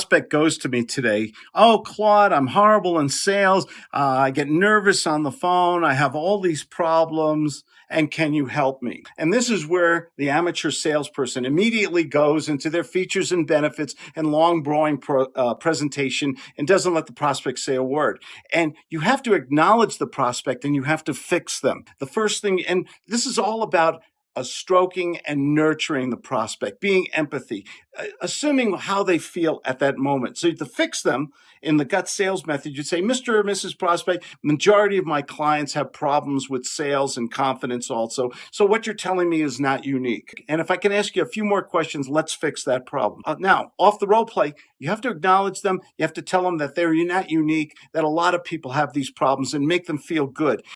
prospect goes to me today, oh, Claude, I'm horrible in sales. Uh, I get nervous on the phone. I have all these problems. And can you help me? And this is where the amateur salesperson immediately goes into their features and benefits and long, boring pro, uh, presentation and doesn't let the prospect say a word. And you have to acknowledge the prospect and you have to fix them. The first thing, and this is all about a stroking and nurturing the prospect, being empathy, assuming how they feel at that moment. So to fix them in the gut sales method, you'd say, Mr. or Mrs. Prospect, majority of my clients have problems with sales and confidence also. So what you're telling me is not unique. And if I can ask you a few more questions, let's fix that problem. Uh, now, off the role play, you have to acknowledge them. You have to tell them that they're not unique, that a lot of people have these problems and make them feel good.